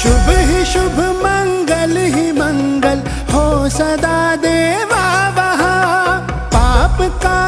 शुभ ही शुभ मंगल ही मंगल हो सदा देवा वहा। पाप का